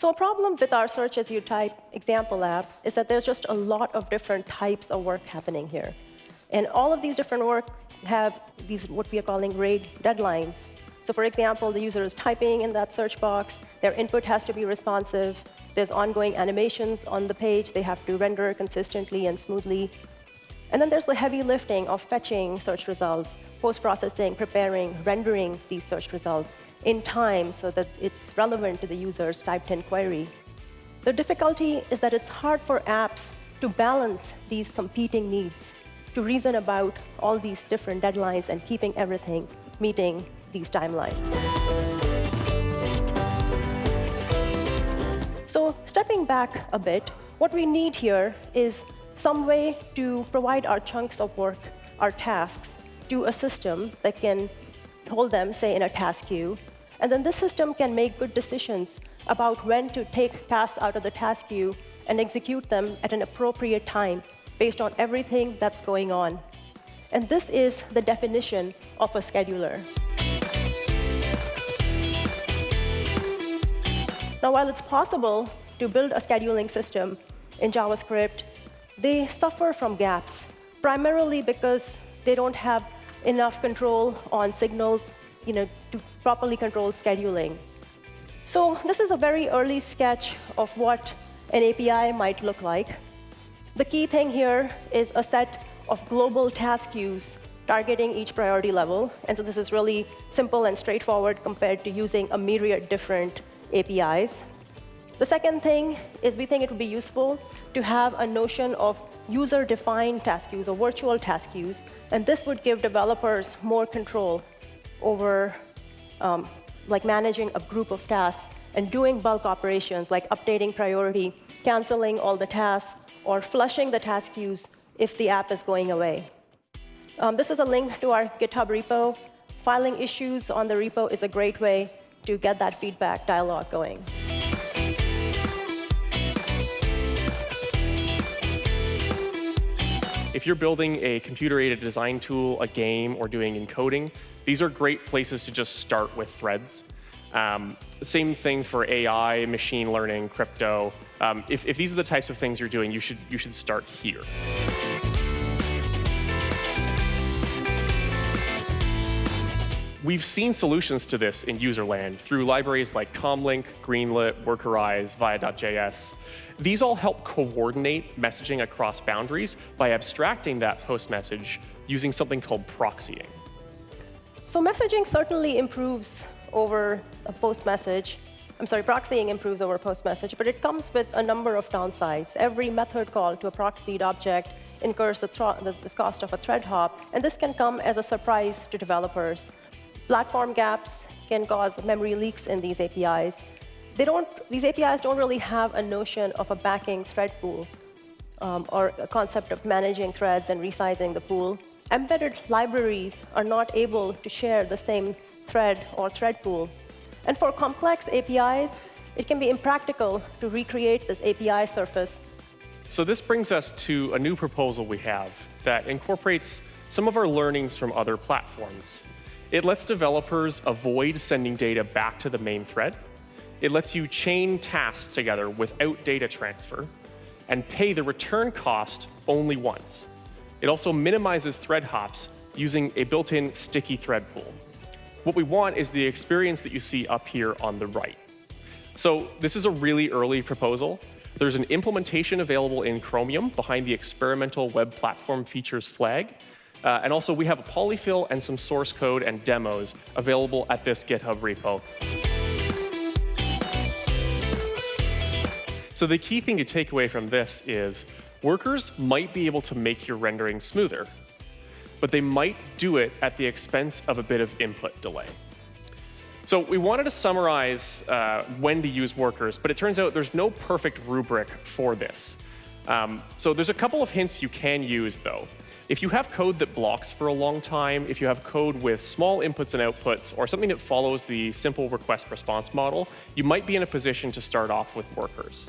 So a problem with our search as you type example app is that there's just a lot of different types of work happening here. And all of these different work have these what we are calling RAID deadlines. So for example, the user is typing in that search box. Their input has to be responsive. There's ongoing animations on the page. They have to render consistently and smoothly. And then there's the heavy lifting of fetching search results, post-processing, preparing, rendering these search results in time so that it's relevant to the user's typed-in query. The difficulty is that it's hard for apps to balance these competing needs, to reason about all these different deadlines and keeping everything meeting these timelines. So stepping back a bit, what we need here is some way to provide our chunks of work, our tasks, to a system that can hold them, say, in a task queue. And then this system can make good decisions about when to take tasks out of the task queue and execute them at an appropriate time based on everything that's going on. And this is the definition of a scheduler. Now, while it's possible to build a scheduling system in JavaScript, they suffer from gaps, primarily because they don't have enough control on signals you know, to properly control scheduling. So this is a very early sketch of what an API might look like. The key thing here is a set of global task queues targeting each priority level. And so this is really simple and straightforward compared to using a myriad different APIs. The second thing is we think it would be useful to have a notion of user-defined task queues or virtual task queues. And this would give developers more control over um, like managing a group of tasks and doing bulk operations like updating priority, canceling all the tasks, or flushing the task queues if the app is going away. Um, this is a link to our GitHub repo. Filing issues on the repo is a great way to get that feedback dialogue going. If you're building a computer-aided design tool, a game, or doing encoding, these are great places to just start with threads. Um, same thing for AI, machine learning, crypto. Um, if, if these are the types of things you're doing, you should, you should start here. We've seen solutions to this in user land through libraries like Comlink, Greenlet, Workerize, Via.js. These all help coordinate messaging across boundaries by abstracting that post message using something called proxying. So messaging certainly improves over a post message. I'm sorry, proxying improves over post message, but it comes with a number of downsides. Every method call to a proxied object incurs the, the cost of a thread hop, and this can come as a surprise to developers. Platform gaps can cause memory leaks in these APIs. They don't, these APIs don't really have a notion of a backing thread pool um, or a concept of managing threads and resizing the pool. Embedded libraries are not able to share the same thread or thread pool. And for complex APIs, it can be impractical to recreate this API surface. So this brings us to a new proposal we have that incorporates some of our learnings from other platforms. It lets developers avoid sending data back to the main thread. It lets you chain tasks together without data transfer and pay the return cost only once. It also minimizes thread hops using a built-in sticky thread pool. What we want is the experience that you see up here on the right. So this is a really early proposal. There's an implementation available in Chromium behind the experimental web platform features flag. Uh, and also, we have a polyfill and some source code and demos available at this GitHub repo. So the key thing to take away from this is workers might be able to make your rendering smoother, but they might do it at the expense of a bit of input delay. So we wanted to summarize uh, when to use workers, but it turns out there's no perfect rubric for this. Um, so there's a couple of hints you can use, though. If you have code that blocks for a long time, if you have code with small inputs and outputs, or something that follows the simple request response model, you might be in a position to start off with workers.